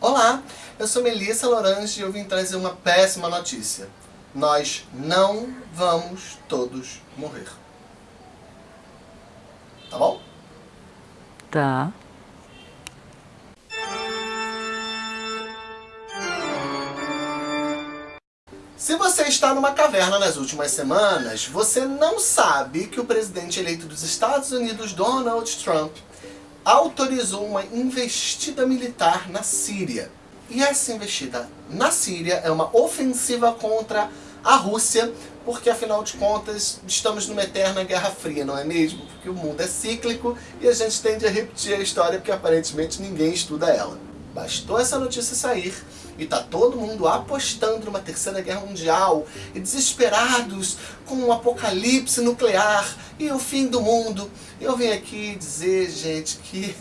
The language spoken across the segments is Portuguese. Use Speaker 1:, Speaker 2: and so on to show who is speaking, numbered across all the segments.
Speaker 1: Olá, eu sou Melissa Lorange e eu vim trazer uma péssima notícia. Nós não vamos todos morrer. Tá bom?
Speaker 2: Tá.
Speaker 1: Se você está numa caverna nas últimas semanas, você não sabe que o presidente eleito dos Estados Unidos, Donald Trump, autorizou uma investida militar na Síria. E essa investida na Síria é uma ofensiva contra a Rússia, porque afinal de contas estamos numa eterna Guerra Fria, não é mesmo? Porque o mundo é cíclico e a gente tende a repetir a história porque aparentemente ninguém estuda ela. Bastou essa notícia sair e tá todo mundo apostando numa terceira guerra mundial e desesperados com um apocalipse nuclear e o fim do mundo. Eu vim aqui dizer, gente, que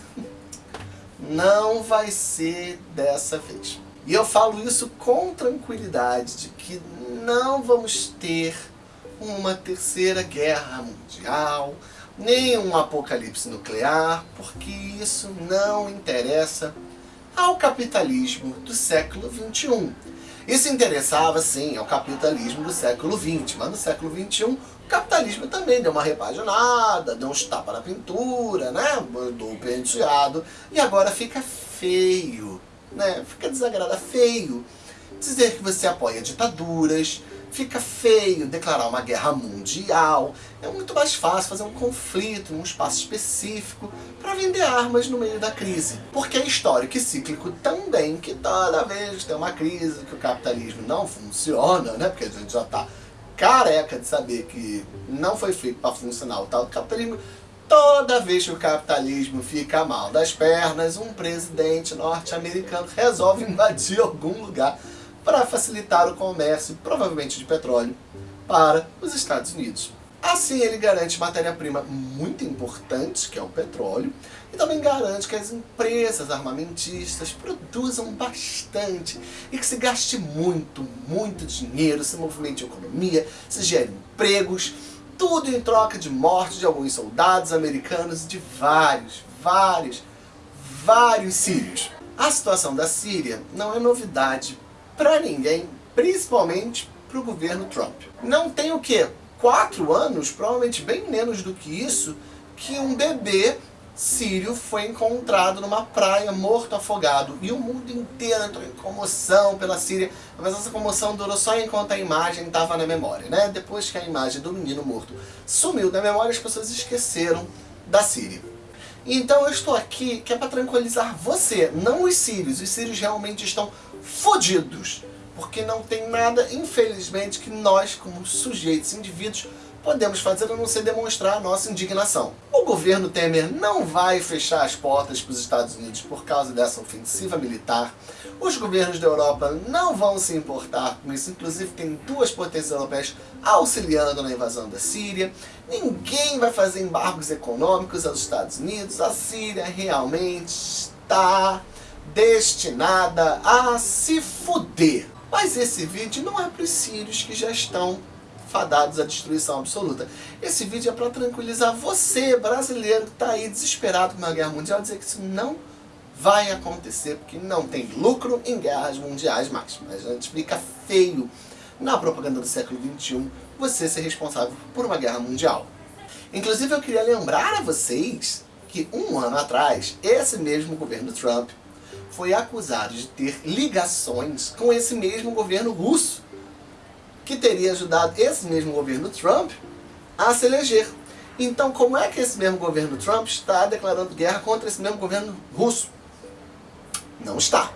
Speaker 1: não vai ser dessa vez. E eu falo isso com tranquilidade, de que não vamos ter uma terceira guerra mundial, nem um apocalipse nuclear, porque isso não interessa ao capitalismo do século XXI. Isso interessava, sim, ao capitalismo do século XX, mas no século XXI o capitalismo também deu uma repaginada, deu uns tapas na pintura, né? Mandou o penteado, e agora fica feio, né? Fica desagradável, feio. Dizer que você apoia ditaduras, fica feio declarar uma guerra mundial. É muito mais fácil fazer um conflito num espaço específico para vender armas no meio da crise. Porque é histórico e cíclico também que toda vez tem uma crise, que o capitalismo não funciona, né? Porque a gente já está careca de saber que não foi feito para funcionar o tal do capitalismo. Toda vez que o capitalismo fica mal das pernas, um presidente norte-americano resolve invadir algum lugar para facilitar o comércio, provavelmente de petróleo, para os Estados Unidos. Assim ele garante matéria-prima muito importante, que é o petróleo, e também garante que as empresas armamentistas produzam bastante e que se gaste muito, muito dinheiro, se movimente a economia, se gere empregos, tudo em troca de morte de alguns soldados americanos e de vários, vários, vários sírios. A situação da Síria não é novidade para ninguém, principalmente para o governo Trump. Não tem o que? Quatro anos, provavelmente bem menos do que isso, que um bebê sírio foi encontrado numa praia morto afogado e o mundo inteiro entrou em comoção pela Síria, mas essa comoção durou só enquanto a imagem estava na memória, né? Depois que a imagem do menino morto sumiu da memória, as pessoas esqueceram da Síria. Então eu estou aqui que é para tranquilizar você, não os sírios. Os sírios realmente estão fodidos. Porque não tem nada, infelizmente, que nós, como sujeitos, indivíduos, podemos fazer a não ser demonstrar a nossa indignação. O governo Temer não vai fechar as portas para os Estados Unidos por causa dessa ofensiva militar. Os governos da Europa não vão se importar com isso. Inclusive tem duas potências europeias auxiliando na invasão da Síria. Ninguém vai fazer embargos econômicos aos Estados Unidos. A Síria realmente está destinada a se fuder. Mas esse vídeo não é para os sírios que já estão fadados à destruição absoluta. Esse vídeo é para tranquilizar você, brasileiro, que está aí desesperado com uma guerra mundial, dizer que isso não vai acontecer, porque não tem lucro em guerras mundiais mais. Mas a gente fica feio na propaganda do século XXI você ser responsável por uma guerra mundial. Inclusive eu queria lembrar a vocês que um ano atrás, esse mesmo governo Trump foi acusado de ter ligações com esse mesmo governo russo, que teria ajudado esse mesmo governo Trump a se eleger. Então, como é que esse mesmo governo Trump está declarando guerra contra esse mesmo governo russo? Não está.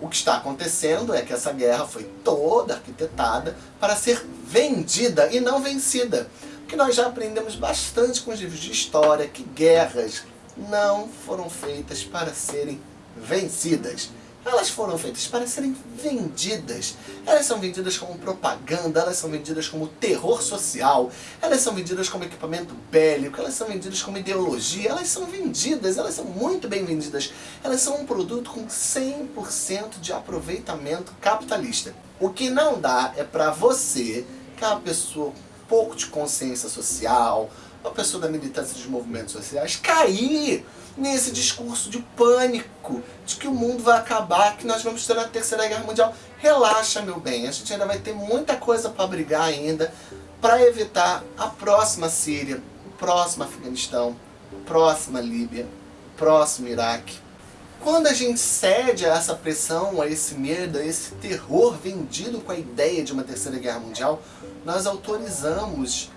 Speaker 1: O que está acontecendo é que essa guerra foi toda arquitetada para ser vendida e não vencida. Porque nós já aprendemos bastante com os livros de história que guerras não foram feitas para serem vencidas. Elas foram feitas para serem vendidas. Elas são vendidas como propaganda, elas são vendidas como terror social, elas são vendidas como equipamento bélico, elas são vendidas como ideologia, elas são vendidas, elas são muito bem vendidas. Elas são um produto com 100% de aproveitamento capitalista. O que não dá é para você, que é uma pessoa com pouco de consciência social, uma pessoa da militância dos movimentos sociais, cair nesse discurso de pânico, de que o mundo vai acabar, que nós vamos ter a terceira guerra mundial. Relaxa, meu bem, a gente ainda vai ter muita coisa para brigar ainda, para evitar a próxima Síria, o próximo Afeganistão, próxima Líbia, próximo Iraque. Quando a gente cede a essa pressão, a esse medo, a esse terror vendido com a ideia de uma terceira guerra mundial, nós autorizamos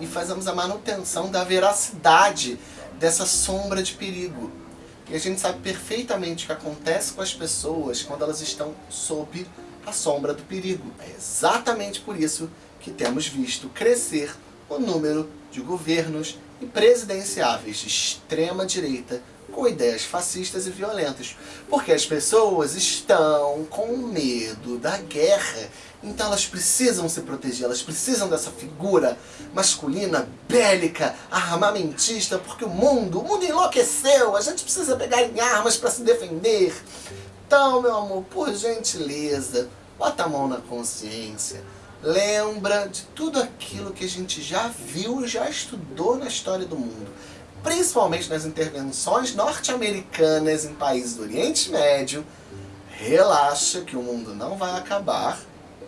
Speaker 1: e fazemos a manutenção da veracidade dessa sombra de perigo. E a gente sabe perfeitamente o que acontece com as pessoas quando elas estão sob a sombra do perigo. É exatamente por isso que temos visto crescer o número de governos e presidenciáveis de extrema direita com ideias fascistas e violentas. Porque as pessoas estão com medo da guerra. Então elas precisam se proteger, elas precisam dessa figura masculina, bélica, armamentista, porque o mundo, o mundo enlouqueceu, a gente precisa pegar em armas para se defender. Então, meu amor, por gentileza, bota a mão na consciência. Lembra de tudo aquilo que a gente já viu e já estudou na história do mundo principalmente nas intervenções norte-americanas em países do Oriente Médio, relaxa que o mundo não vai acabar.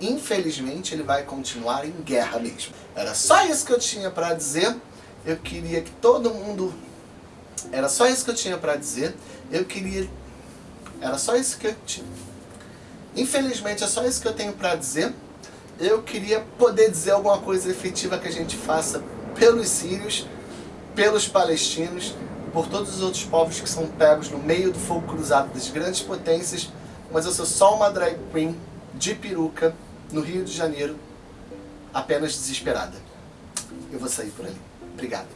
Speaker 1: Infelizmente, ele vai continuar em guerra mesmo. Era só isso que eu tinha para dizer. Eu queria que todo mundo... Era só isso que eu tinha para dizer. Eu queria... Era só isso que eu tinha... Infelizmente, é só isso que eu tenho para dizer. Eu queria poder dizer alguma coisa efetiva que a gente faça pelos sírios, pelos palestinos, por todos os outros povos que são pegos no meio do fogo cruzado das grandes potências, mas eu sou só uma drag queen de peruca no Rio de Janeiro, apenas desesperada. Eu vou sair por ali. Obrigado.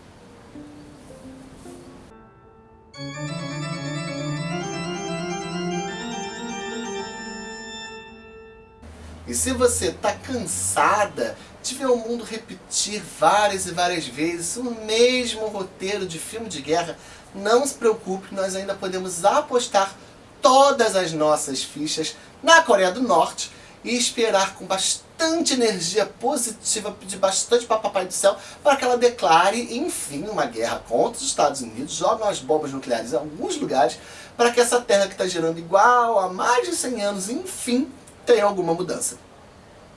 Speaker 1: E se você está cansada de ver o mundo repetir várias e várias vezes o mesmo roteiro de filme de guerra, não se preocupe, nós ainda podemos apostar todas as nossas fichas na Coreia do Norte e esperar com bastante energia positiva, pedir bastante para Papai do Céu, para que ela declare, enfim, uma guerra contra os Estados Unidos, jogue umas bombas nucleares em alguns lugares, para que essa terra que está girando igual há mais de 100 anos, enfim, tenha alguma mudança.